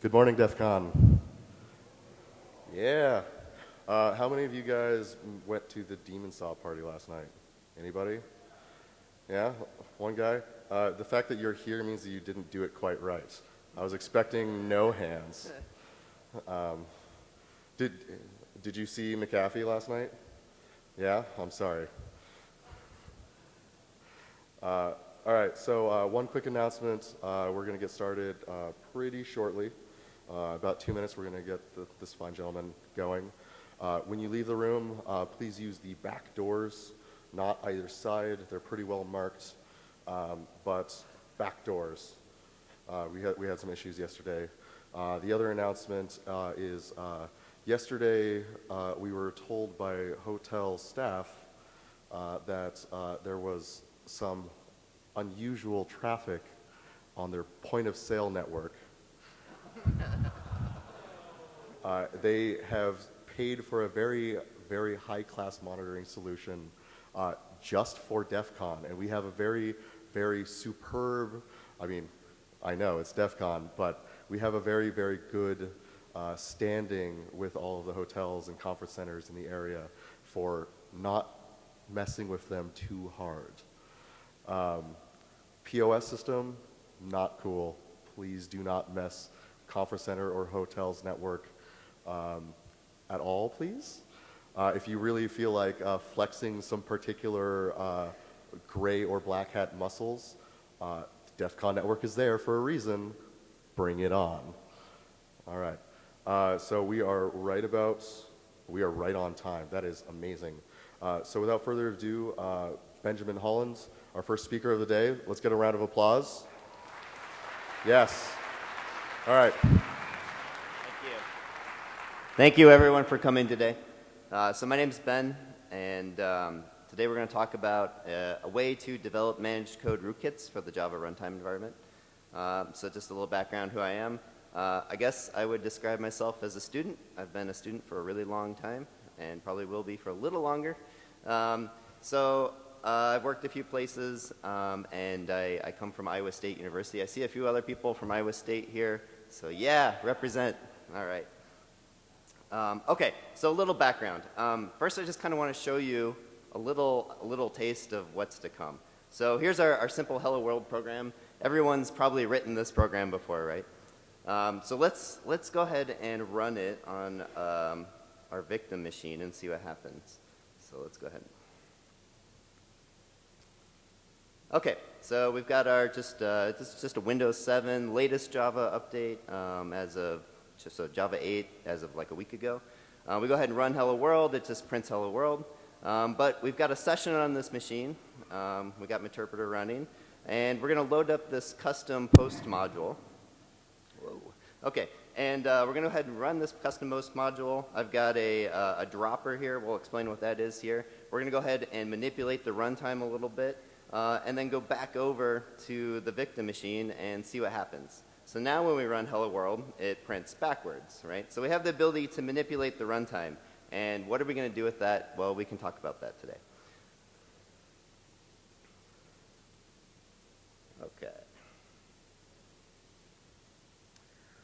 Good morning, DEF CON. Yeah. Uh, how many of you guys went to the Demon Saw party last night? Anybody? Yeah? One guy? Uh, the fact that you're here means that you didn't do it quite right. I was expecting no hands. Um, did, did you see McAfee last night? Yeah? I'm sorry. Uh, all right, so uh, one quick announcement. Uh, we're going to get started uh, pretty shortly. Uh, about two minutes, we're going to get the, this fine gentleman going. Uh, when you leave the room, uh, please use the back doors, not either side. They're pretty well marked, um, but back doors. Uh, we, had, we had some issues yesterday. Uh, the other announcement is yesterday we were told by hotel staff that there was some unusual traffic on their point of sale network. uh, they have paid for a very, very high class monitoring solution uh, just for DEF CON. And we have a very, very superb, I mean, I know it's DEF CON, but we have a very, very good uh, standing with all of the hotels and conference centers in the area for not messing with them too hard. Um, POS system, not cool. Please do not mess conference center or hotels network um, at all, please. Uh, if you really feel like uh, flexing some particular uh, gray or black hat muscles, uh, DEF CON network is there for a reason. Bring it on. All right. Uh, so we are right about, we are right on time. That is amazing. Uh, so without further ado, Benjamin Hollins, our first speaker of the day. Let's get a round of applause. Yes. All right. Thank you. Thank you, everyone, for coming today. Uh, so my name is Ben, and um, today we're going to talk about uh, a way to develop managed code rootkits for the Java runtime environment. Um, so just a little background who I am. Uh, I guess I would describe myself as a student. I've been a student for a really long time, and probably will be for a little longer. Um, so uh, I've worked a few places, um, and I, I, come from Iowa State University. I see a few other people from Iowa State here, so yeah, represent. All right. Um, okay, so a little background. Um, first, I just kind of want to show you a little, a little taste of what's to come. So here's our, our simple Hello World program. Everyone's probably written this program before, right? Um, so let's, let's go ahead and run it on um, our victim machine and see what happens. So let's go ahead. Okay, so we've got our just, uh, this is just a Windows 7 latest Java update um, as of just a Java 8 as of like a week ago. Uh, we go ahead and run hello world, it just prints hello world. Um, but we've got a session on this machine. Um, we got Meterpreter running. And we're going to load up this custom post module. Whoa. Okay, and uh, we're going to go ahead and run this custom post module. I've got a, uh, a dropper here. We'll explain what that is here. We're going to go ahead and manipulate the runtime a little bit uh, and then go back over to the victim machine and see what happens. So now when we run hello world, it prints backwards, right? So we have the ability to manipulate the runtime. And what are we going to do with that? Well, we can talk about that today. Okay.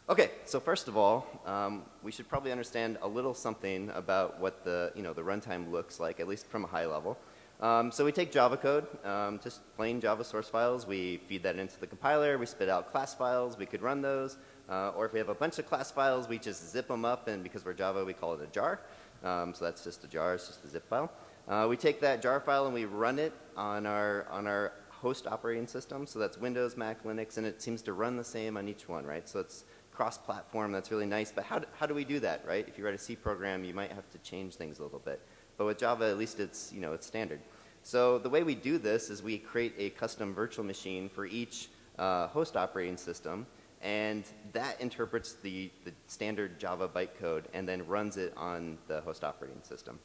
Okay, so first of all, um, we should probably understand a little something about what the, you know, the runtime looks like, at least from a high level. Um, so we take Java code, um, just plain Java source files. We feed that into the compiler. We spit out class files. We could run those. Uh, or if we have a bunch of class files, we just zip them up. And because we're Java, we call it a jar. Um, so that's just a jar. It's just a zip file. Uh, we take that jar file and we run it on our, on our host operating system. So that's Windows, Mac, Linux. And it seems to run the same on each one, right? So it's cross-platform. That's really nice. But how do, how do we do that, right? If you write a C program, you might have to change things a little bit. But with Java, at least it's, you know, it's standard. So the way we do this is we create a custom virtual machine for each uh, host operating system, and that interprets the, the standard Java bytecode and then runs it on the host operating system.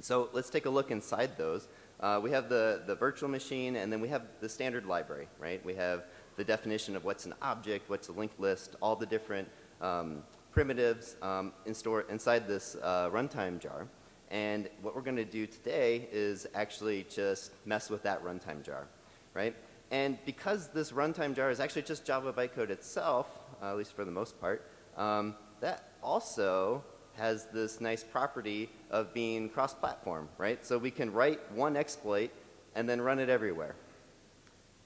So let's take a look inside those. Uh, we have the, the virtual machine, and then we have the standard library, right? We have the definition of what's an object, what's a linked list, all the different um, primitives um, in store inside this uh, runtime jar. And what we're going to do today is actually just mess with that runtime jar, right? And because this runtime jar is actually just Java bytecode itself, uh, at least for the most part. Um, that also has this nice property of being cross-platform, right? So we can write one exploit and then run it everywhere.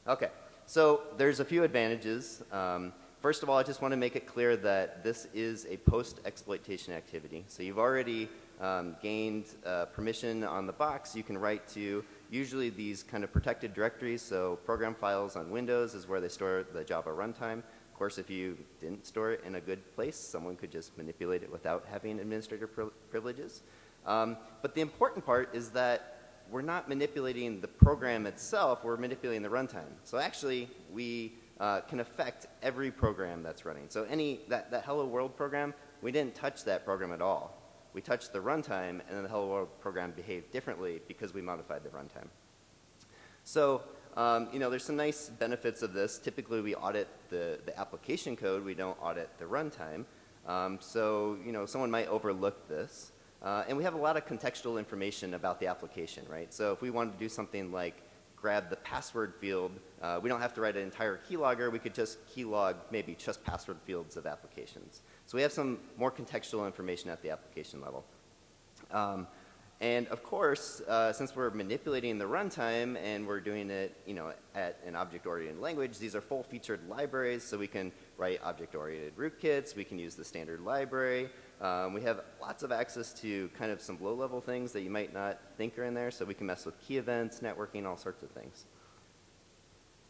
Okay, so there's a few advantages. Um, first of all, I just want to make it clear that this is a post-exploitation activity. So you've already um, gained uh, permission on the box. You can write to usually these kind of protected directories. So program files on Windows is where they store the Java runtime. Of course, if you didn't store it in a good place, someone could just manipulate it without having administrator privileges. Um, but the important part is that we're not manipulating the program itself, we're manipulating the runtime. So actually, we uh, can affect every program that's running. So any, that, that Hello World program, we didn't touch that program at all. We touched the runtime, and then the Hello World program behaved differently because we modified the runtime. So um, you know, there's some nice benefits of this. Typically, we audit the, the application code. We don't audit the runtime. Um, so, you know, someone might overlook this. Uh, and we have a lot of contextual information about the application, right? So if we wanted to do something like grab the password field, uh, we don't have to write an entire keylogger. We could just keylog maybe just password fields of applications. So we have some more contextual information at the application level. Um, and of course, uh, since we're manipulating the runtime and we're doing it, you know, at an object-oriented language, these are full-featured libraries, so we can write object-oriented rootkits. We can use the standard library. Um, we have lots of access to kind of some low-level things that you might not think are in there, so we can mess with key events, networking, all sorts of things.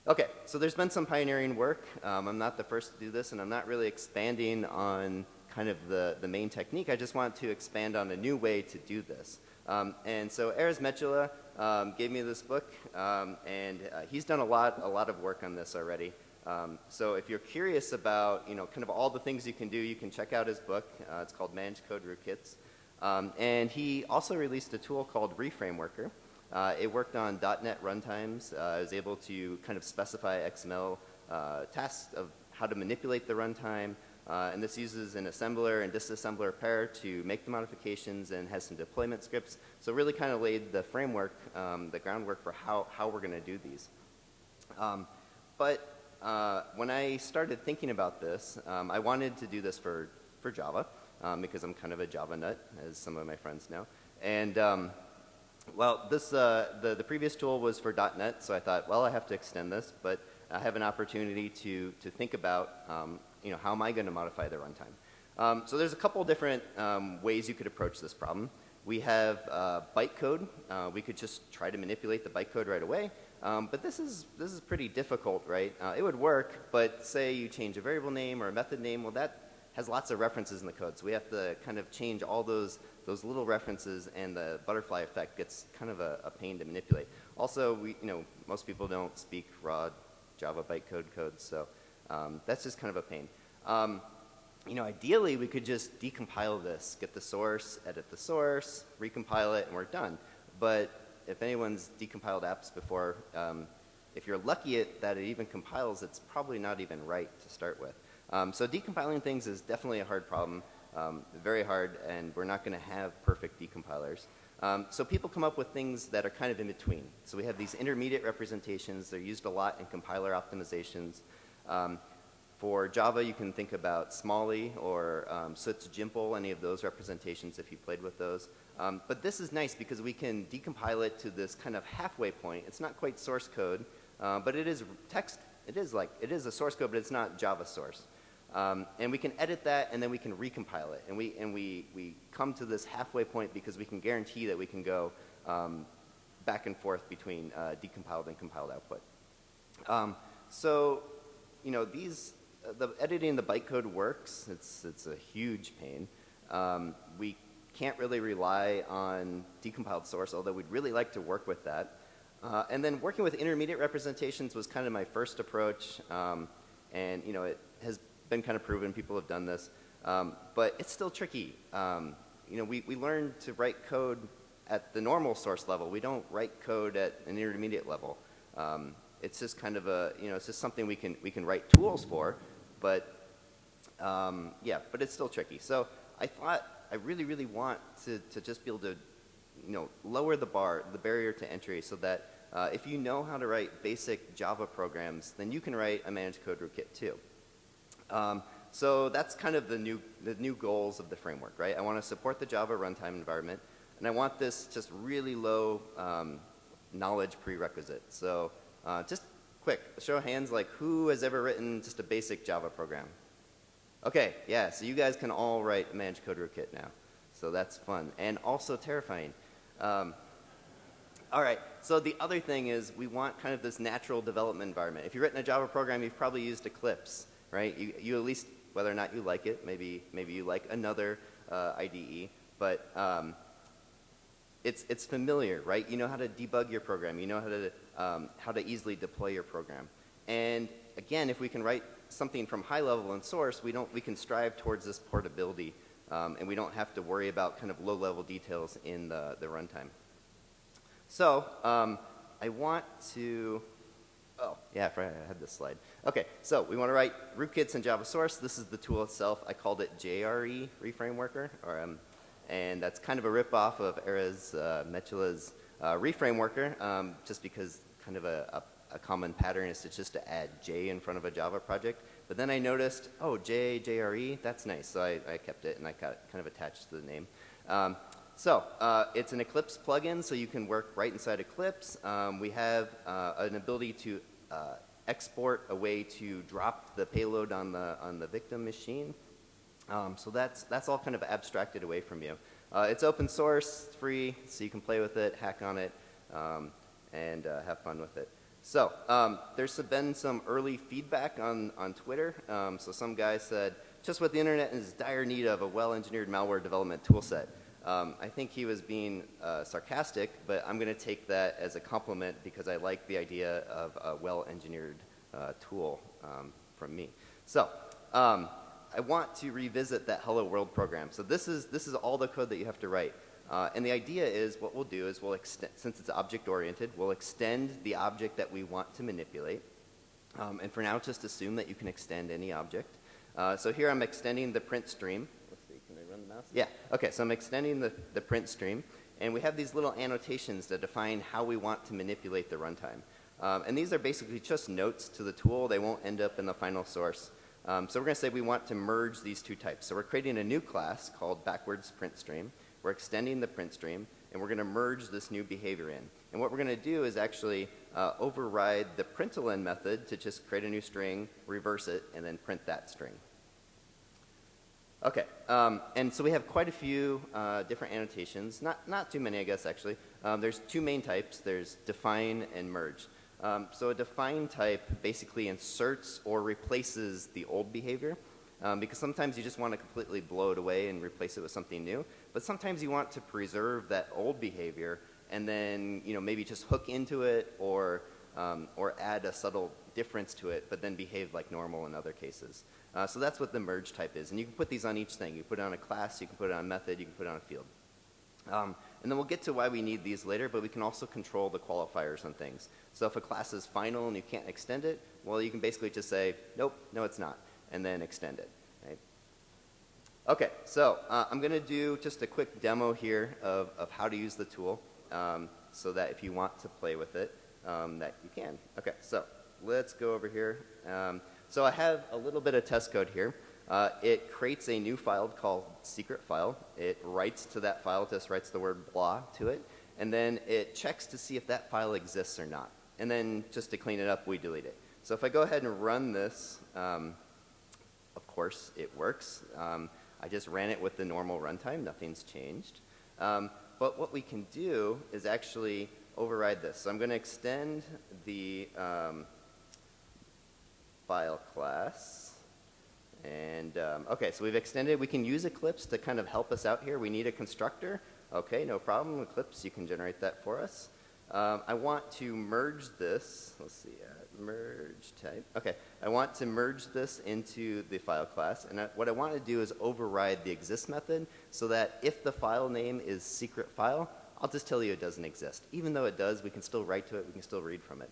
Okay, so there's been some pioneering work. Um, I'm not the first to do this, and I'm not really expanding on kind of the, the main technique. I just want to expand on a new way to do this. Um, and so Erez Metula um, gave me this book, um, and uh, he's done a lot, a lot of work on this already. Um, so if you're curious about, you know, kind of all the things you can do, you can check out his book. Uh, it's called Manage Code Rootkits. Um, and he also released a tool called ReFrameworker. Uh, it worked on .NET runtimes. Uh, I was able to kind of specify XML uh, tasks of how to manipulate the runtime, uh, and this uses an assembler and disassembler pair to make the modifications and has some deployment scripts. So really kind of laid the framework, um, the groundwork for how, how we're going to do these. Um, but uh, when I started thinking about this, um, I wanted to do this for, for Java um, because I'm kind of a Java nut, as some of my friends know. And um, well, this, uh, the, the previous tool was for .NET, so I thought, well, I have to extend this, but I have an opportunity to, to think about um, you know, how am I going to modify the runtime? Um, so there's a couple different um, ways you could approach this problem. We have uh, bytecode. Uh, we could just try to manipulate the bytecode right away. Um, but this is, this is pretty difficult, right? Uh, it would work, but say you change a variable name or a method name, well, that has lots of references in the code. So we have to kind of change all those, those little references, and the butterfly effect gets kind of a, a pain to manipulate. Also, we, you know, most people don't speak raw Java bytecode code, so um, that's just kind of a pain. Um, you know, ideally, we could just decompile this, get the source, edit the source, recompile it, and we're done. But if anyone's decompiled apps before, um, if you're lucky it, that it even compiles, it's probably not even right to start with. Um, so decompiling things is definitely a hard problem, um, very hard, and we're not going to have perfect decompilers. Um, so people come up with things that are kind of in between. So we have these intermediate representations. They're used a lot in compiler optimizations. Um, for Java, you can think about Smalley or um, Suts Jimple, any of those representations if you played with those. Um, but this is nice because we can decompile it to this kind of halfway point. It's not quite source code, uh, but it is text. It is like, it is a source code, but it's not Java source. Um, and we can edit that and then we can recompile it. And we, and we, we come to this halfway point because we can guarantee that we can go um, back and forth between uh, decompiled and compiled output. Um, so you know, these, uh, the editing the bytecode works. It's, it's a huge pain. Um, we can't really rely on decompiled source, although we'd really like to work with that. Uh, and then working with intermediate representations was kind of my first approach. Um, and, you know, it has been kind of proven. People have done this. Um, but it's still tricky. Um, you know, we, we learn to write code at the normal source level. We don't write code at an intermediate level. Um, it's just kind of a, you know, it's just something we can, we can write tools for, but um, yeah, but it's still tricky. So I thought I really, really want to, to just be able to, you know, lower the bar, the barrier to entry so that uh, if you know how to write basic Java programs, then you can write a managed code rootkit too. Um, so that's kind of the new, the new goals of the framework, right? I want to support the Java runtime environment, and I want this just really low um, knowledge prerequisite. So uh, just quick, show of hands, like who has ever written just a basic Java program? Okay, yeah, so you guys can all write Managed Code Rootkit now. So that's fun and also terrifying. Um, all right, so the other thing is we want kind of this natural development environment. If you've written a Java program, you've probably used Eclipse, right? You, you at least, whether or not you like it, maybe, maybe you like another uh, IDE, but um, it's, it's familiar, right? You know how to debug your program. You know how to, um, how to easily deploy your program. And again, if we can write something from high level and source, we, don't, we can strive towards this portability, um, and we don't have to worry about kind of low level details in the, the runtime. So um, I want to, yeah, I had this slide. Okay, so we want to write rootkits in Java source. This is the tool itself. I called it JRE reframe worker, or, um, and that's kind of a ripoff of Erez uh, Metula's uh, reframe worker, um, just because kind of a, a, a, common pattern is to just to add J in front of a Java project. But then I noticed, oh, J, JRE, that's nice. So I, I kept it and I got kind of attached to the name. Um, so uh, it's an Eclipse plugin, so you can work right inside Eclipse. Um, we have uh, an ability to uh, export a way to drop the payload on the on the victim machine. Um, so that's that's all kind of abstracted away from you. Uh, it's open source, it's free, so you can play with it, hack on it, um, and uh, have fun with it. So um, there's been some early feedback on on Twitter. Um, so some guy said, just what the internet is dire need of a well-engineered malware development toolset. Um, I think he was being uh, sarcastic, but I'm going to take that as a compliment because I like the idea of a well-engineered uh, tool um, from me. So um, I want to revisit that Hello World program. So this is, this is all the code that you have to write. Uh, and the idea is what we'll do is we'll extend, since it's object-oriented, we'll extend the object that we want to manipulate. Um, and for now, just assume that you can extend any object. Uh, so here I'm extending the print stream mouse? Yeah. Okay, so I'm extending the, the print stream, and we have these little annotations that define how we want to manipulate the runtime. Um, and these are basically just notes to the tool. They won't end up in the final source. Um, so we're going to say we want to merge these two types. So we're creating a new class called backwards print stream. We're extending the print stream, and we're going to merge this new behavior in. And what we're going to do is actually uh, override the println method to just create a new string, reverse it, and then print that string. Okay, um, and so we have quite a few uh, different annotations, not, not too many I guess actually. Um, there's two main types, there's define and merge. Um, so a define type basically inserts or replaces the old behavior um, because sometimes you just want to completely blow it away and replace it with something new, but sometimes you want to preserve that old behavior and then you know maybe just hook into it or, um, or add a subtle difference to it but then behave like normal in other cases. Uh, so that's what the merge type is. And you can put these on each thing. You put it on a class, you can put it on a method, you can put it on a field. Um, and then we'll get to why we need these later, but we can also control the qualifiers on things. So if a class is final and you can't extend it, well, you can basically just say, nope, no, it's not, and then extend it. Right? Okay, so uh, I'm going to do just a quick demo here of, of how to use the tool um, so that if you want to play with it, um, that you can. Okay, so let's go over here. Um, so I have a little bit of test code here. Uh, it creates a new file called secret file. It writes to that file, just writes the word blah to it, and then it checks to see if that file exists or not. And then just to clean it up, we delete it. So if I go ahead and run this, um, of course it works. Um, I just ran it with the normal runtime, nothing's changed. Um, but what we can do is actually override this. So I'm going to extend the um, file class. And um, okay, so we've extended, we can use Eclipse to kind of help us out here. We need a constructor. Okay, no problem. Eclipse, you can generate that for us. Um, I want to merge this. Let's see, uh, merge type. Okay, I want to merge this into the file class. And I, what I want to do is override the exist method so that if the file name is secret file, I'll just tell you it doesn't exist. Even though it does, we can still write to it, we can still read from it.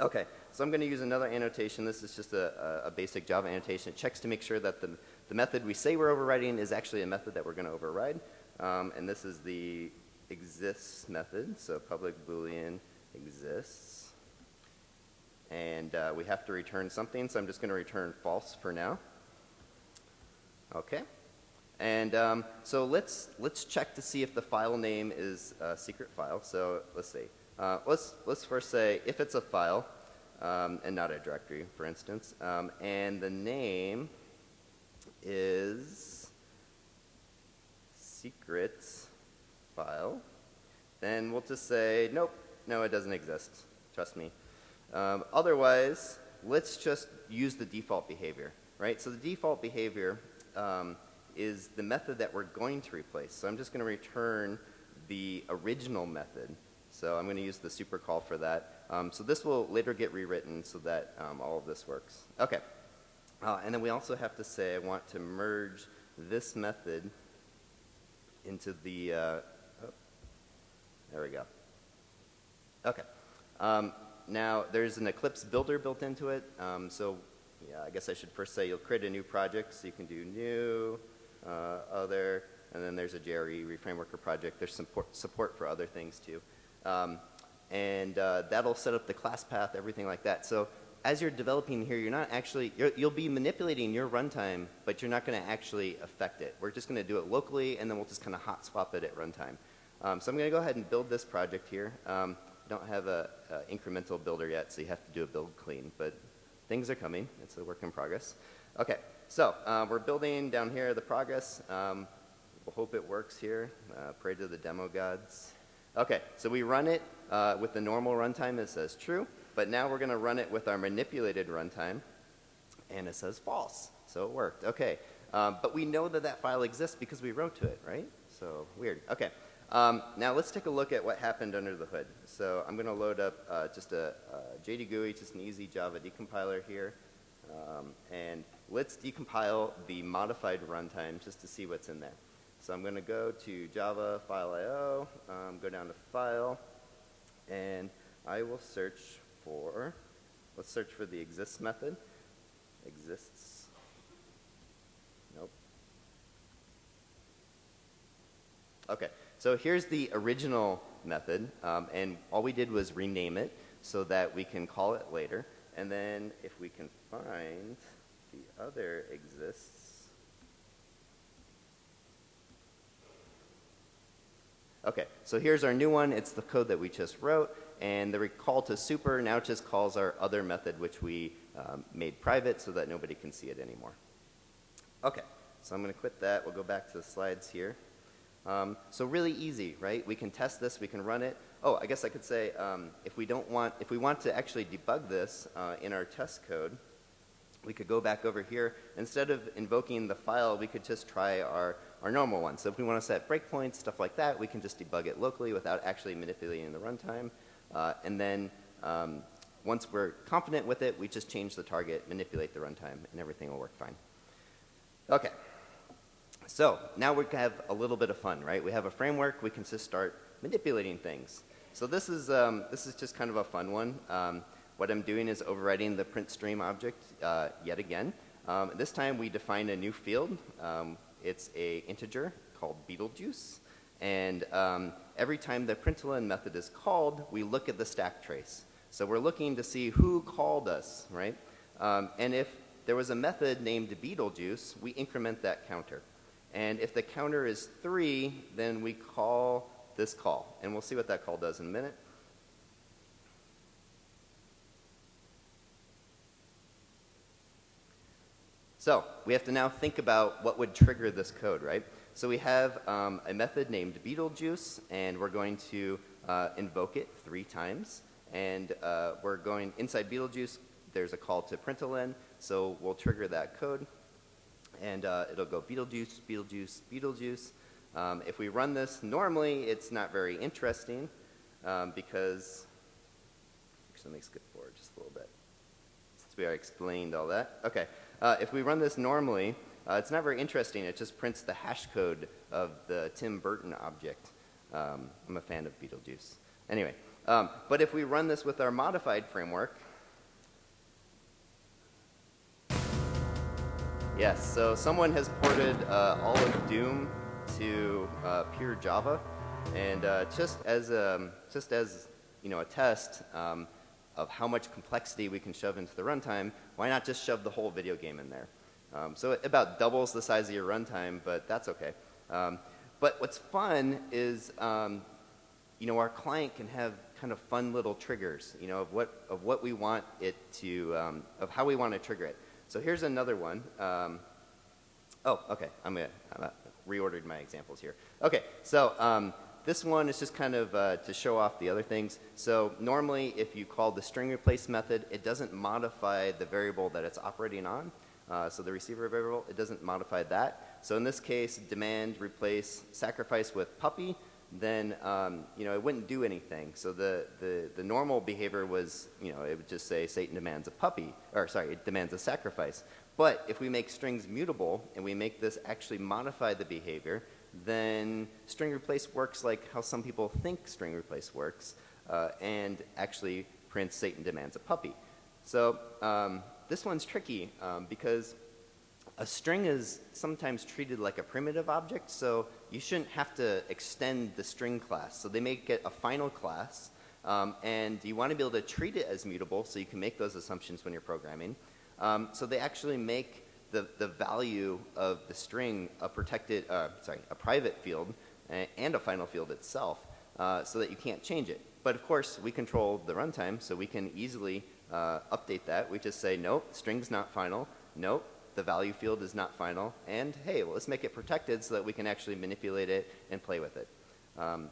Okay, so I'm going to use another annotation. This is just a, a, basic Java annotation. It checks to make sure that the, the method we say we're overriding is actually a method that we're going to override. Um, and this is the exists method, so public boolean exists. And uh, we have to return something, so I'm just going to return false for now. Okay. And um, so let's let's check to see if the file name is a secret file. So let's see. Uh, let's let's first say if it's a file um, and not a directory, for instance, um, and the name is secret file, then we'll just say nope, no, it doesn't exist. Trust me. Um, otherwise, let's just use the default behavior, right? So the default behavior um, is the method that we're going to replace. So I'm just going to return the original method. So I'm going to use the super call for that. Um, so this will later get rewritten so that um, all of this works. Okay. Uh, and then we also have to say I want to merge this method into the, uh, oh, there we go. Okay. Um, now, there's an Eclipse builder built into it. Um, so, yeah, I guess I should first say you'll create a new project. So you can do new, uh, other, and then there's a JRE reframeworker project. There's support, support for other things too. Um, and uh, that'll set up the class path, everything like that. So as you're developing here, you're not actually, you will be manipulating your runtime, but you're not going to actually affect it. We're just going to do it locally, and then we'll just kind of hot swap it at runtime. Um, so I'm going to go ahead and build this project here. Um, don't have a, a, incremental builder yet, so you have to do a build clean, but things are coming. It's a work in progress. Okay, so uh, we're building down here the progress. Um, we'll hope it works here. Uh, pray to the demo gods. Okay, so we run it uh, with the normal runtime. It says true, but now we're going to run it with our manipulated runtime, and it says false. So it worked. Okay, um, but we know that that file exists because we wrote to it, right? So weird. Okay. Um, now let's take a look at what happened under the hood. So I'm going to load up uh, just a, a JD GUI, just an easy Java decompiler here. Um, and let's decompile the modified runtime just to see what's in there. So I'm going to go to Java file IO, um, go down to file, and I will search for, let's search for the exists method. Exists. Nope. Okay. So here's the original method, um, and all we did was rename it so that we can call it later. And then if we can find the other exists. Okay, so here's our new one. It's the code that we just wrote. And the recall to super now just calls our other method, which we um, made private so that nobody can see it anymore. Okay, so I'm going to quit that. We'll go back to the slides here. Um, so really easy, right? We can test this, we can run it. Oh, I guess I could say um, if we don't want, if we want to actually debug this uh, in our test code, we could go back over here. Instead of invoking the file, we could just try our, our normal one. So if we want to set breakpoints, stuff like that, we can just debug it locally without actually manipulating the runtime. Uh, and then um, once we're confident with it, we just change the target, manipulate the runtime, and everything will work fine. Okay. So now we have a little bit of fun, right? We have a framework. We can just start manipulating things. So this is, um, this is just kind of a fun one. Um, what I'm doing is overwriting the print stream object uh, yet again. Um, this time we define a new field. Um, it's a integer called Beetlejuice. And um, every time the println method is called, we look at the stack trace. So we're looking to see who called us, right? Um, and if there was a method named Beetlejuice, we increment that counter. And if the counter is 3, then we call this call. And we'll see what that call does in a minute. So we have to now think about what would trigger this code, right? So we have um, a method named Beetlejuice, and we're going to uh, invoke it three times. And uh, we're going, inside Beetlejuice, there's a call to println, so we'll trigger that code and uh, it'll go Beetlejuice, Beetlejuice, Beetlejuice. Um, if we run this normally, it's not very interesting um, because, actually let me skip forward just a little bit since we already explained all that. Okay, uh, if we run this normally, uh, it's not very interesting. It just prints the hash code of the Tim Burton object. Um, I'm a fan of Beetlejuice. Anyway, um, but if we run this with our modified framework, Yes, so someone has ported uh, all of Doom to uh, pure Java, and uh, just as a, um, just as you know a test um, of how much complexity we can shove into the runtime, why not just shove the whole video game in there? Um, so it about doubles the size of your runtime, but that's okay. Um, but what's fun is, um, you know, our client can have kind of fun little triggers, you know, of what, of what we want it to, um, of how we want to trigger it. So here's another one. Um, oh, okay, I'm I'm gonna reordered my examples here. Okay, so um, this one is just kind of uh, to show off the other things. So normally if you call the string replace method, it doesn't modify the variable that it's operating on. Uh, so the receiver variable, it doesn't modify that. So in this case, demand replace sacrifice with puppy, then um, you know it wouldn't do anything. So the, the, the normal behavior was, you know, it would just say Satan demands a puppy, or sorry, it demands a sacrifice. But if we make strings mutable and we make this actually modify the behavior, then string replace works like how some people think string replace works, uh, and actually prints Satan demands a puppy. So um, this one's tricky um, because a string is sometimes treated like a primitive object, so you shouldn't have to extend the string class. So they make it a final class, um, and you want to be able to treat it as mutable so you can make those assumptions when you're programming. Um, so they actually make the, the value of the string a protected, uh, sorry, a private field and a final field itself uh, so that you can't change it. But of course, we control the runtime, so we can easily uh, update that. We just say, nope, string's not final. Nope, the value field is not final. And hey, well, let's make it protected so that we can actually manipulate it and play with it. Um,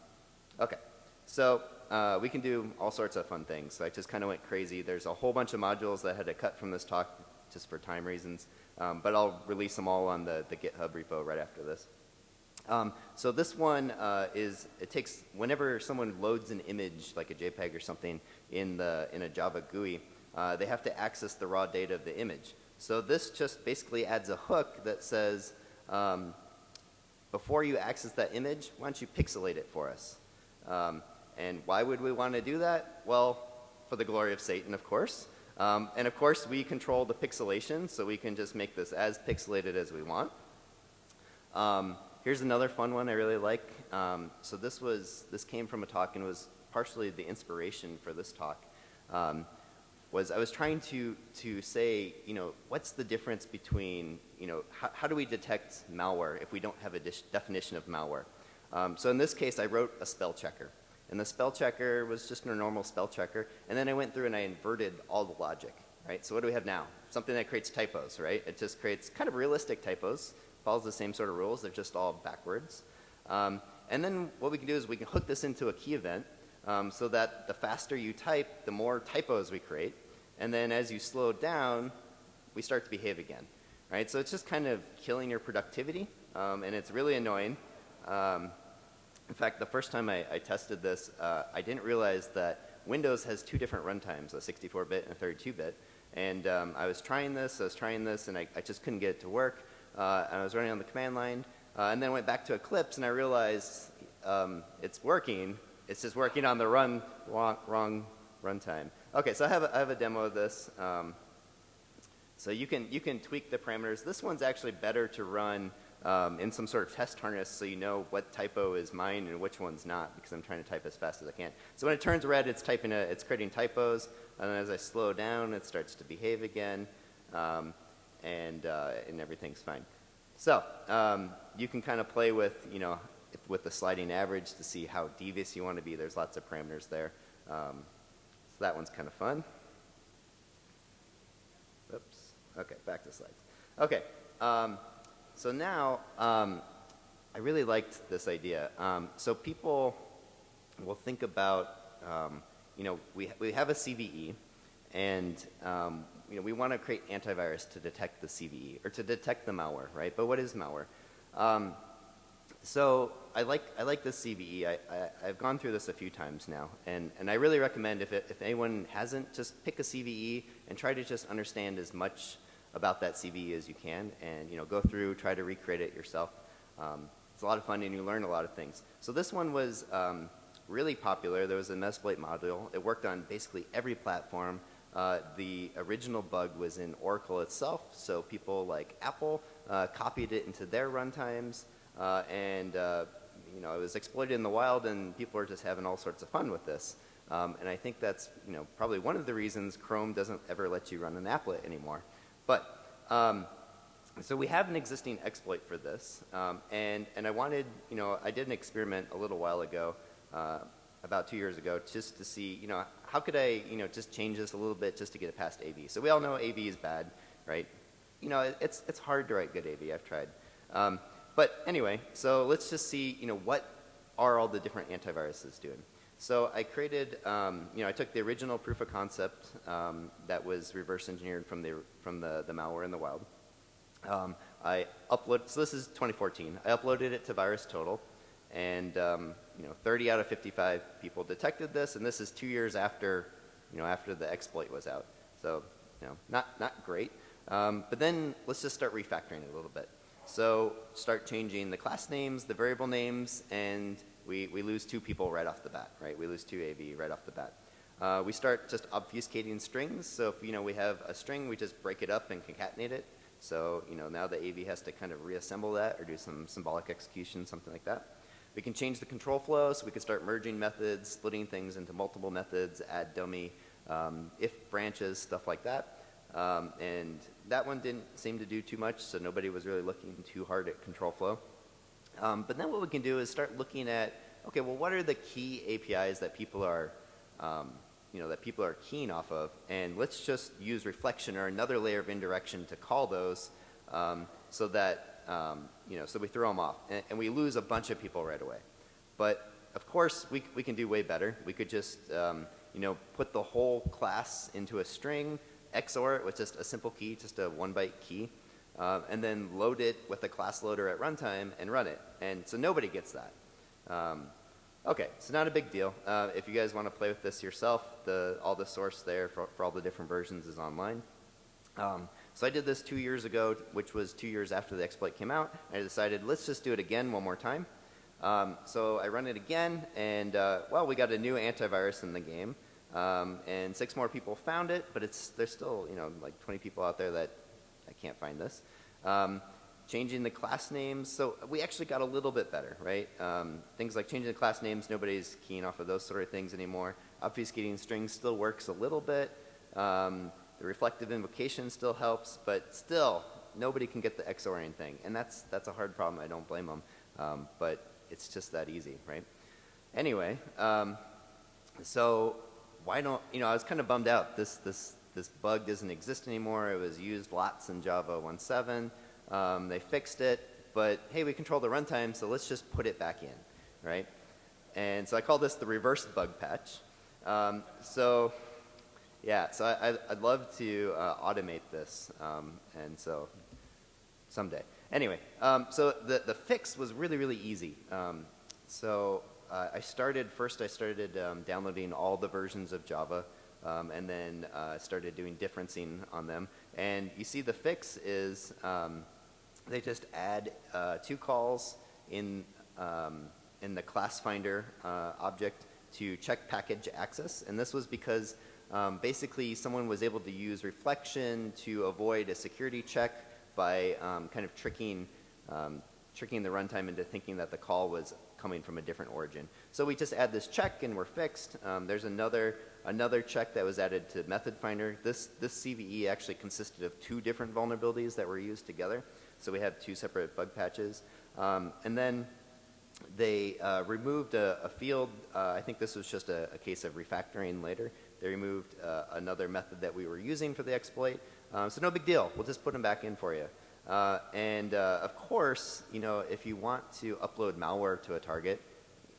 okay, so uh, we can do all sorts of fun things. So I just kind of went crazy. There's a whole bunch of modules that I had to cut from this talk just for time reasons. Um, but I'll release them all on the, the GitHub repo right after this. Um, so this one uh, is, it takes, whenever someone loads an image, like a JPEG or something, in, the, in a Java GUI, uh, they have to access the raw data of the image. So this just basically adds a hook that says, um, before you access that image, why don't you pixelate it for us? Um, and why would we want to do that? Well, for the glory of Satan, of course. Um, and of course, we control the pixelation, so we can just make this as pixelated as we want. Um, here's another fun one I really like. Um, so this was this came from a talk and was partially the inspiration for this talk. Um, was I was trying to to say, you know, what's the difference between, you know, how, how do we detect malware if we don't have a definition of malware? Um, so in this case, I wrote a spell checker. And the spell checker was just a normal spell checker. And then I went through and I inverted all the logic, right? So what do we have now? Something that creates typos, right? It just creates kind of realistic typos, follows the same sort of rules, they're just all backwards. Um, and then what we can do is we can hook this into a key event um, so that the faster you type, the more typos we create. And then as you slow down, we start to behave again, right? So it's just kind of killing your productivity, um, and it's really annoying. Um, in fact, the first time I, I tested this, uh, I didn't realize that Windows has two different runtimes, a 64-bit and a 32-bit. And um, I was trying this, I was trying this, and I, I just couldn't get it to work. Uh, and I was running on the command line, uh, and then went back to Eclipse, and I realized um, it's working. It's just working on the run wrong, wrong runtime. Okay, so I have a, I have a demo of this. Um, so you can you can tweak the parameters. This one's actually better to run um, in some sort of test harness so you know what typo is mine and which one's not because I'm trying to type as fast as I can. So when it turns red, it's typing a, it's creating typos, and as I slow down, it starts to behave again, um, and uh, and everything's fine. So um, you can kind of play with you know with the sliding average to see how devious you want to be. There's lots of parameters there. Um, so that one's kind of fun. Oops. Okay, back to slides. Okay. Um, so now, um, I really liked this idea. Um, so people will think about, um, you know, we, we have a CVE, and um, you know, we want to create antivirus to detect the CVE, or to detect the malware, right? But what is malware? Um, so I like, I like this CVE. I, I, have gone through this a few times now, and, and I really recommend if, it, if anyone hasn't, just pick a CVE and try to just understand as much about that CVE as you can and you know go through, try to recreate it yourself. Um, it's a lot of fun and you learn a lot of things. So this one was um, really popular. There was a Metasploit module. It worked on basically every platform. Uh, the original bug was in Oracle itself, so people like Apple uh, copied it into their runtimes, uh, and uh, you know it was exploited in the wild, and people are just having all sorts of fun with this. Um, and I think that's you know probably one of the reasons Chrome doesn't ever let you run an applet anymore. But um, so we have an existing exploit for this, um, and and I wanted, you know, I did an experiment a little while ago, uh, about two years ago, just to see, you know, how could I, you know, just change this a little bit just to get it past AV. So we all know AV is bad, right? You know, it, it's it's hard to write good AV. I've tried, um, but anyway, so let's just see, you know, what are all the different antiviruses doing. So I created, um, you know, I took the original proof of concept um, that was reverse engineered from the from the, the malware in the wild. Um, I upload. So this is 2014. I uploaded it to VirusTotal, and um, you know, 30 out of 55 people detected this, and this is two years after, you know, after the exploit was out. So, you know, not not great. Um, but then let's just start refactoring it a little bit. So start changing the class names, the variable names, and we, we lose two people right off the bat, right? We lose two AV right off the bat. Uh, we start just obfuscating strings. So if you know we have a string, we just break it up and concatenate it. So, you know, now the AV has to kind of reassemble that or do some symbolic execution, something like that. We can change the control flow, so we can start merging methods, splitting things into multiple methods, add dummy um, if branches, stuff like that. Um, and that one didn't seem to do too much, so nobody was really looking too hard at control flow. Um, but then what we can do is start looking at, okay, well, what are the key APIs that people are um, you know, that people are keen off of. And let's just use reflection or another layer of indirection to call those um, so that, um, you know, so we throw them off. And, and, we lose a bunch of people right away. But of course, we, we can do way better. We could just, um, you know, put the whole class into a string, XOR it with just a simple key, just a one byte key, uh, and then load it with a class loader at runtime and run it. And so nobody gets that. Um, Okay, so not a big deal. Uh, if you guys want to play with this yourself, the, all the source there for, for all the different versions is online. Um, so I did this two years ago, which was two years after the exploit came out. I decided, let's just do it again one more time. Um, so I run it again, and uh, well, we got a new antivirus in the game, um, and six more people found it, but it's there's still you know like 20 people out there that I can't find this. Um, changing the class names. So we actually got a little bit better, right? Um, things like changing the class names, nobody's keen off of those sort of things anymore. Obfuscating strings still works a little bit. Um, the reflective invocation still helps, but still, nobody can get the XORing thing. And that's, that's a hard problem. I don't blame them. Um, but it's just that easy, right? Anyway, um, so why don't, you know, I was kind of bummed out. This, this, this bug doesn't exist anymore. It was used lots in Java 1.7. Um, they fixed it, but hey, we control the runtime, so let's just put it back in, right? And so I call this the reverse bug patch. Um, so yeah, so I, i'd love to uh, automate this, um, and so someday. Anyway, um, so the, the fix was really, really easy. Um, so uh, I started, first I started um, downloading all the versions of Java, um, and then uh, started doing differencing on them. And you see the fix is um, they just add uh, two calls in, um, in the class finder uh, object to check package access. And this was because um, basically someone was able to use reflection to avoid a security check by um, kind of tricking, um, tricking the runtime into thinking that the call was coming from a different origin. So we just add this check and we're fixed. Um, there's another another check that was added to method finder. This, this CVE actually consisted of two different vulnerabilities that were used together. So we have two separate bug patches. Um, and then they uh, removed a, a field. Uh, I think this was just a, a, case of refactoring later. They removed uh, another method that we were using for the exploit. Um, so no big deal. We'll just put them back in for you. Uh, and uh, of course, you know, if you want to upload malware to a target,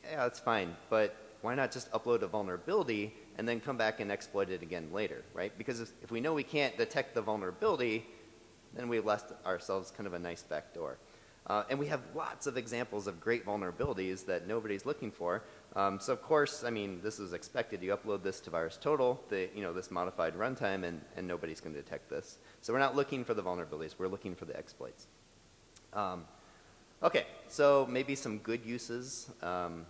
yeah, that's fine. But why not just upload a vulnerability and then come back and exploit it again later, right? Because if, if we know we can't detect the vulnerability, then we left ourselves kind of a nice back door. Uh, and we have lots of examples of great vulnerabilities that nobody's looking for. Um, so of course, I mean, this is expected. You upload this to VirusTotal, the, you know, this modified runtime, and, and nobody's going to detect this. So we're not looking for the vulnerabilities. We're looking for the exploits. Um, okay, so maybe some good uses um,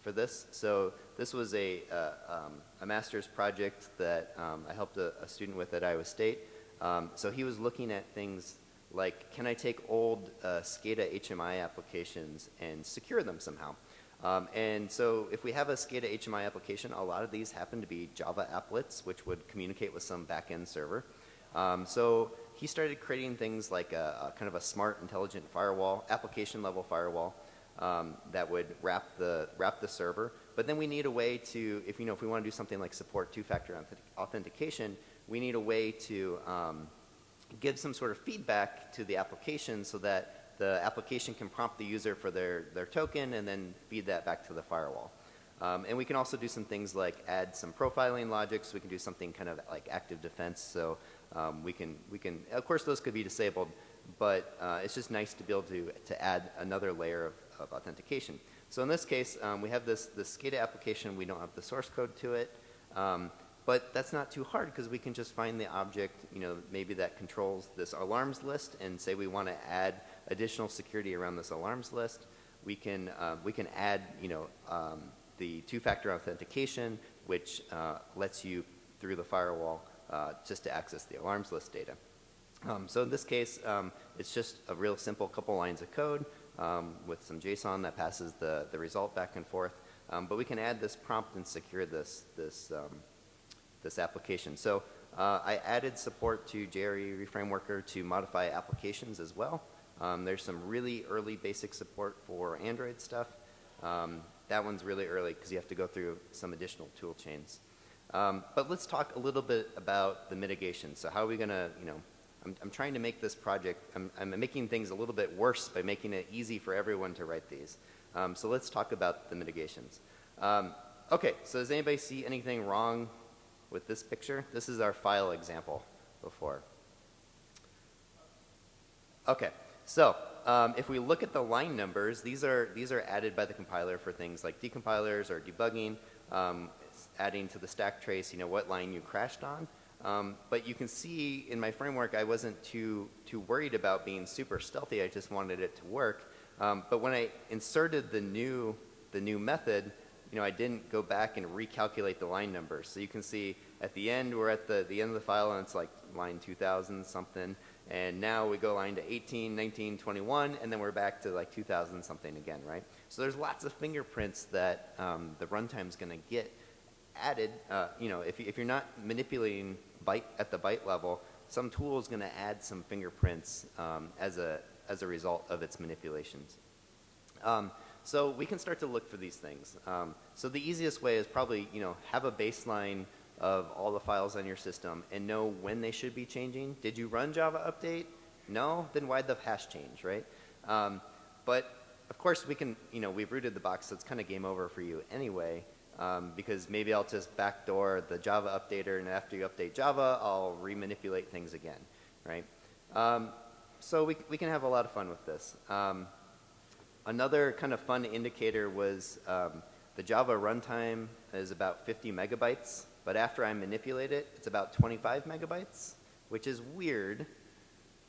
for this. So this was a, uh, um, a master's project that um, I helped a, a student with at Iowa State. Um, so he was looking at things like, can I take old uh, SCADA HMI applications and secure them somehow? Um, and so if we have a SCADA HMI application, a lot of these happen to be Java applets, which would communicate with some backend server. Um, so he started creating things like a, a kind of a smart, intelligent firewall, application level firewall um, that would wrap the wrap the server. But then we need a way to, if you know, if we want to do something like support two-factor authentication, we need a way to um, give some sort of feedback to the application so that the application can prompt the user for their, their token and then feed that back to the firewall. Um, and we can also do some things like add some profiling logic, so we can do something kind of like active defense. So um, we can, we can, of course those could be disabled, but uh, it's just nice to be able to, to add another layer of, of authentication. So in this case, um, we have this, this SCADA application, we don't have the source code to it, um, but that's not too hard because we can just find the object, you know, maybe that controls this alarms list and say we want to add additional security around this alarms list. We can, uh, we can add, you know, um, the two-factor authentication, which uh, lets you, through the firewall, uh, just to access the alarms list data. Um, so in this case, um, it's just a real simple couple lines of code um, with some JSON that passes the, the result back and forth. Um, but we can add this prompt and secure this, this, um, this application. So uh, I added support to JRE Reframeworker to modify applications as well. Um, there's some really early basic support for Android stuff. Um, that one's really early because you have to go through some additional tool chains. Um, but let's talk a little bit about the mitigation. So how are we going to, you know, I'm, I'm, trying to make this project, I'm, I'm, making things a little bit worse by making it easy for everyone to write these. Um, so let's talk about the mitigations. Um, okay, so does anybody see anything wrong with this picture? This is our file example before. Okay, so um, if we look at the line numbers, these are, these are added by the compiler for things like decompilers or debugging, um, adding to the stack trace, you know, what line you crashed on. Um, but you can see in my framework, I wasn't too, too worried about being super stealthy. I just wanted it to work. Um, but when I inserted the new, the new method, you know, I didn't go back and recalculate the line numbers. So you can see at the end, we're at the, the end of the file, and it's like line 2000 something. And now we go line to 18, 19, 21, and then we're back to like 2000 something again, right? So there's lots of fingerprints that um, the runtime's going to get added. Uh, you know, if, if you're not manipulating byte at the byte level, some tool is going to add some fingerprints um, as, a, as a result of its manipulations. Um, so we can start to look for these things. Um, so the easiest way is probably, you know, have a baseline of all the files on your system and know when they should be changing. Did you run Java update? No? Then why'd the hash change, right? Um, but of course we can, you know, we've rooted the box, so it's kind of game over for you anyway. Um, because maybe I'll just backdoor the Java updater, and after you update Java, I'll remanipulate things again, right? Um, so we, we can have a lot of fun with this. Um, another kind of fun indicator was um, the Java runtime is about 50 megabytes but after I manipulate it, it's about 25 megabytes, which is weird,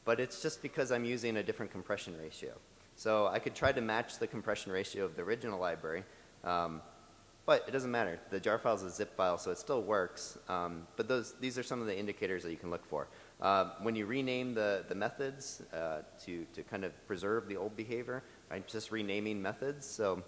but it's just because I'm using a different compression ratio. So I could try to match the compression ratio of the original library, um, but it doesn't matter. The jar file is a zip file, so it still works. Um, but those, these are some of the indicators that you can look for. Uh, when you rename the, the methods uh, to, to kind of preserve the old behavior, I'm just renaming methods. So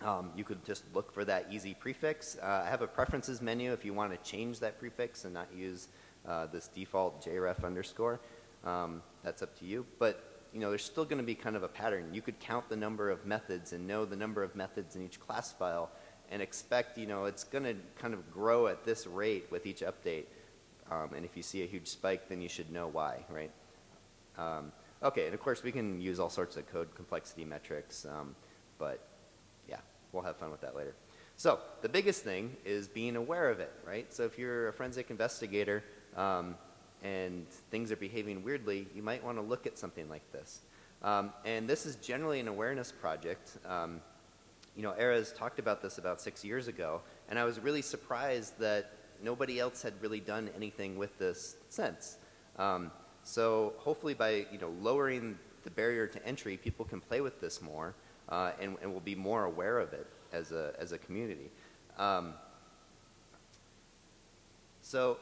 um, you could just look for that easy prefix. Uh, I have a preferences menu if you want to change that prefix and not use uh, this default JREF underscore. Um, that's up to you. But you know, there's still going to be kind of a pattern. You could count the number of methods and know the number of methods in each class file and expect, you know, it's going to kind of grow at this rate with each update. Um, and if you see a huge spike, then you should know why, right? Okay, and of course we can use all sorts of code complexity metrics, um, but yeah, we'll have fun with that later. So the biggest thing is being aware of it, right? So if you're a forensic investigator um, and things are behaving weirdly, you might want to look at something like this. Um, and this is generally an awareness project. Um, you know, Erez talked about this about six years ago, and I was really surprised that nobody else had really done anything with this since. Um, so hopefully by you know lowering the barrier to entry, people can play with this more uh, and, and we'll be more aware of it as a, as a community. Um, so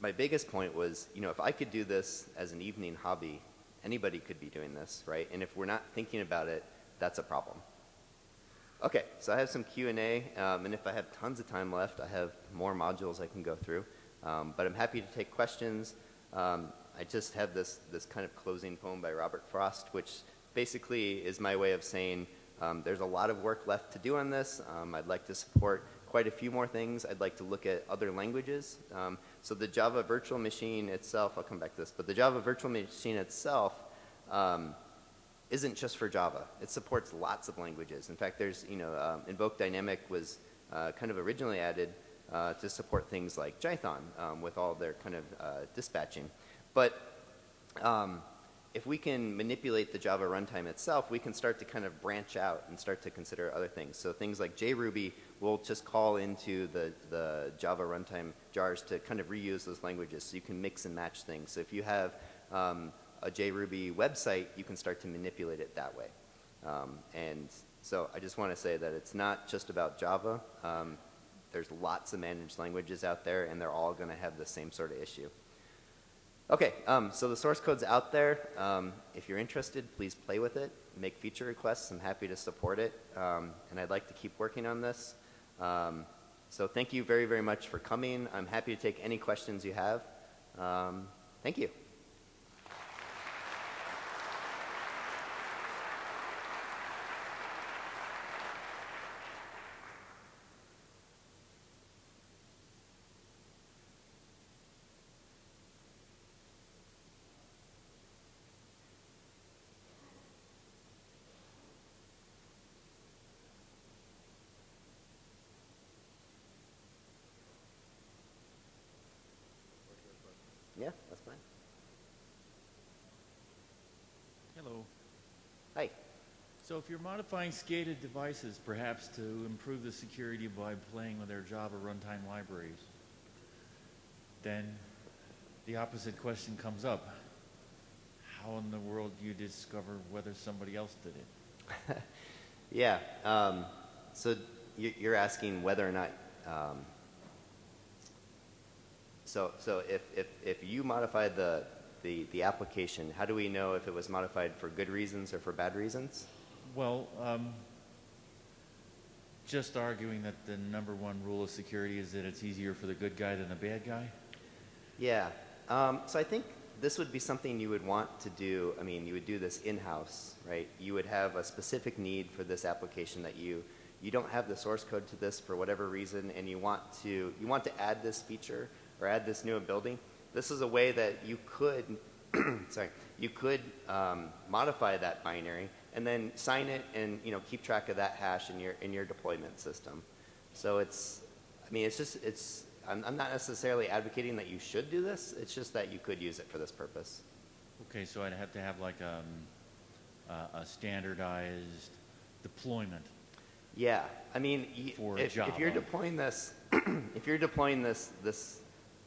my biggest point was, you know, if I could do this as an evening hobby, anybody could be doing this, right? And if we're not thinking about it, that's a problem. Okay, so I have some Q&A, um, and if I have tons of time left, I have more modules I can go through. Um, but I'm happy to take questions. Um, I just have this, this kind of closing poem by Robert Frost, which basically is my way of saying um, there's a lot of work left to do on this. Um, I'd like to support quite a few more things. I'd like to look at other languages. Um, so the Java virtual machine itself, I'll come back to this, but the Java virtual machine itself um, isn't just for Java. It supports lots of languages. In fact, there's, you know, um, Invoke Dynamic was uh, kind of originally added uh, to support things like Jython um, with all their kind of uh, dispatching. But um, if we can manipulate the Java runtime itself, we can start to kind of branch out and start to consider other things. So things like JRuby will just call into the, the Java runtime jars to kind of reuse those languages so you can mix and match things. So if you have um, a JRuby website, you can start to manipulate it that way. Um, and so I just want to say that it's not just about Java. Um, there's lots of managed languages out there, and they're all going to have the same sort of issue. Okay, um, so the source code's out there. Um, if you're interested, please play with it. Make feature requests. I'm happy to support it. Um, and I'd like to keep working on this. Um, so thank you very, very much for coming. I'm happy to take any questions you have. Um, thank you. Yeah, that's fine. Hello. Hi. So if you're modifying SCADA devices, perhaps to improve the security by playing with their Java runtime libraries, then the opposite question comes up. How in the world do you discover whether somebody else did it? Yeah. Um, so you- you're asking whether or not. Um, so so if, if, if you modified the, the, the application, how do we know if it was modified for good reasons or for bad reasons? Well, um, just arguing that the number one rule of security is that it's easier for the good guy than the bad guy? Yeah. Um, so I think this would be something you would want to do. I mean, you would do this in-house, right? You would have a specific need for this application that you you don't have the source code to this for whatever reason, and you want to you want to add this feature or add this new ability. This is a way that you could sorry you could um, modify that binary and then sign it and you know keep track of that hash in your in your deployment system. So it's I mean it's just it's I'm, I'm not necessarily advocating that you should do this. It's just that you could use it for this purpose. Okay, so I'd have to have like um, a, a standardized deployment. Yeah, I mean, For if, if you're deploying this, if you're deploying this this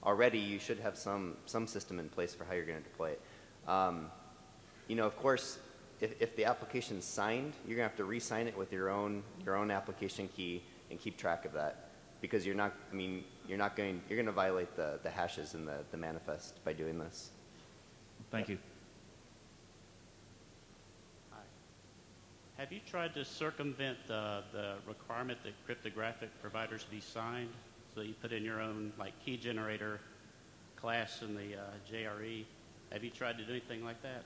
already, you should have some some system in place for how you're going to deploy it. Um, you know, of course, if, if the application's signed, you're going to have to re-sign it with your own your own application key and keep track of that because you're not. I mean, you're not going. You're going to violate the the hashes in the the manifest by doing this. Thank you. Hi. Have you tried to circumvent the, the requirement that cryptographic providers be signed? So you put in your own like key generator class in the uh, JRE. Have you tried to do anything like that?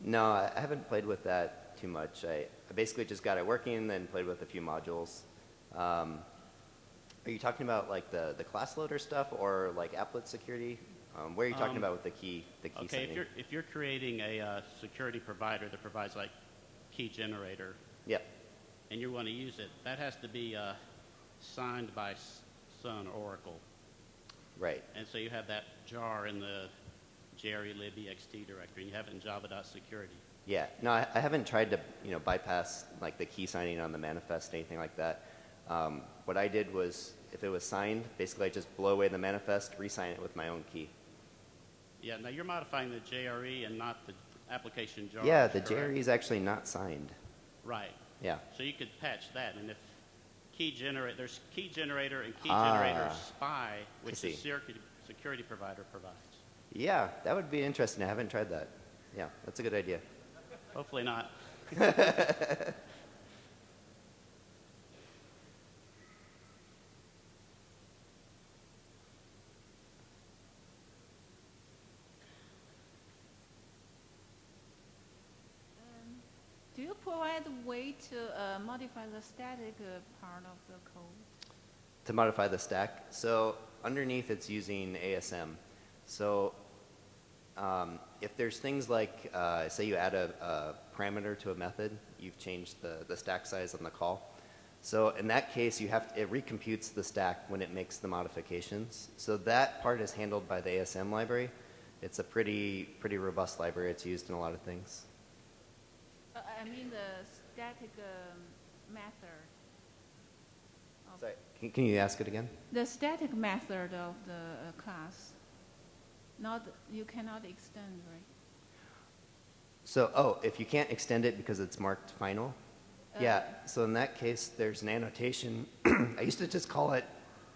No, I haven't played with that too much. I, I basically just got it working, then played with a few modules. Um, are you talking about like the, the class loader stuff or like applet security? Um, where are you talking Um, about with the key the key Okay, signing? if you're, if you're creating a uh, security provider that provides like key generator Yep. and you want to use it, that has to be uh, signed by Sun Oracle. Right. And so you have that jar in the JRE lib ext directory, and you have it in java.security. Yeah. No, I, I haven't tried to you know bypass like the key signing on the manifest anything like that. Um, what I did was if it was signed, basically I just blow away the manifest, re-sign it with my own key. Yeah, now you're modifying the JRE and not the application jar. yeah, the correct? JRE is actually not signed. Right. Yeah. So you could patch that, and if key generate, there's key generator and key Ah, generator spy, which the security, security provider provides. Yeah, that would be interesting. I haven't tried that. Yeah, that's a good idea. Hopefully not. Do you provide a way to uh, modify the static uh, part of the code? To modify the stack? So underneath it's using ASM. So um, if there's things like, uh, say you add a, a parameter to a method, you've changed the, the stack size on the call. So in that case, you have it recomputes the stack when it makes the modifications. So that part is handled by the ASM library. It's a pretty pretty robust library. It's used in a lot of things. Uh, I mean the static um, method. Sorry, can, can you ask it again? The static method of the uh, class. Not, you cannot extend, right? So, oh, if you can't extend it because it's marked final? Yeah, so in that case, there's an annotation. I used to just call it,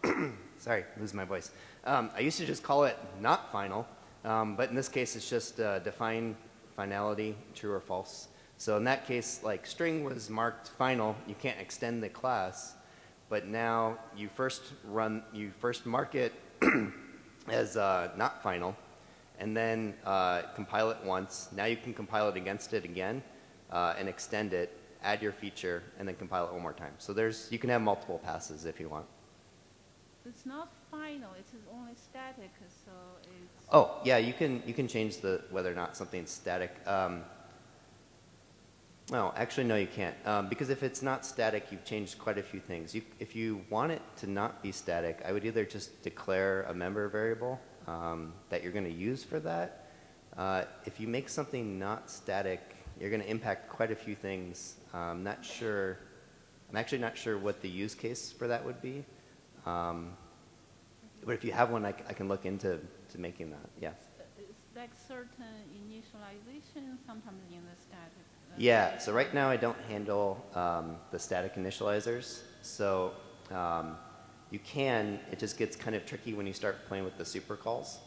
sorry, lose my voice. Um, I used to just call it not final, um, but in this case, it's just uh, define finality, true or false. So in that case, like string was marked final, you can't extend the class, but now you first run, you first mark it as uh, not final, and then uh, compile it once. Now you can compile it against it again uh, and extend it, add your feature, and then compile it one more time. So there's, you can have multiple passes if you want. It's not final, it is only static, so it's. Oh, yeah, you can, you can change the, whether or not something's static. Um, no, actually, no, you can't. Um, because if it's not static, you've changed quite a few things. You, if you want it to not be static, I would either just declare a member variable um, that you're going to use for that. Uh, if you make something not static, you're going to impact quite a few things. I'm not sure. I'm actually not sure what the use case for that would be. Um, but if you have one, I can look into to making that. Yeah. It's like certain initialization, sometimes in the static. Yeah, so right now I don't handle um, the static initializers. So um, you can, it just gets kind of tricky when you start playing with the super calls.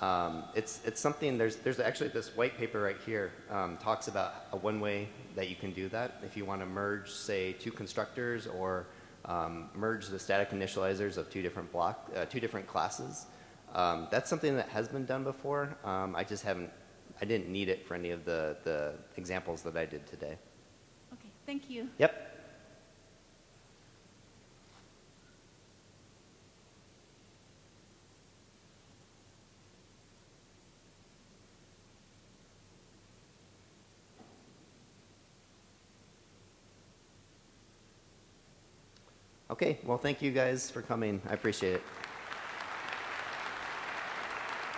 Um, it's, it's something, there's, there's actually this white paper right here um, talks about a one way that you can do that. If you want to merge, say, two constructors or um, merge the static initializers of two different block, uh, two different classes. Um, that's something that has been done before. I just haven't, I didn't need it for any of the, the examples that I did today. Okay, thank you. Yep. Okay, well, thank you guys for coming. I appreciate it.